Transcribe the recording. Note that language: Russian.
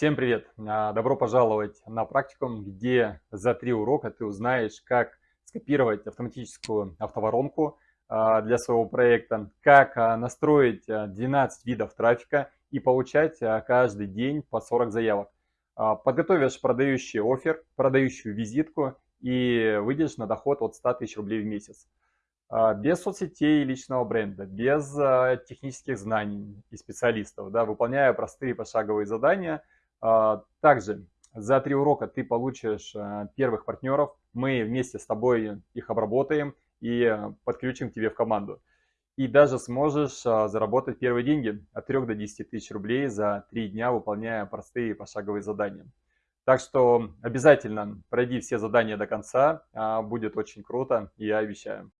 Всем привет! А, добро пожаловать на практикум, где за три урока ты узнаешь, как скопировать автоматическую автоворонку а, для своего проекта, как а, настроить 12 видов трафика и получать каждый день по 40 заявок. Подготовишь продающий офер, продающую визитку и выйдешь на доход от 100 тысяч рублей в месяц. Без соцсетей и личного бренда, без технических знаний и специалистов, да, выполняя простые пошаговые задания – также за три урока ты получишь а, первых партнеров. Мы вместе с тобой их обработаем и подключим к тебе в команду. И даже сможешь а, заработать первые деньги от 3 до 10 тысяч рублей за 3 дня, выполняя простые пошаговые задания. Так что обязательно пройди все задания до конца, будет очень круто, я обещаю.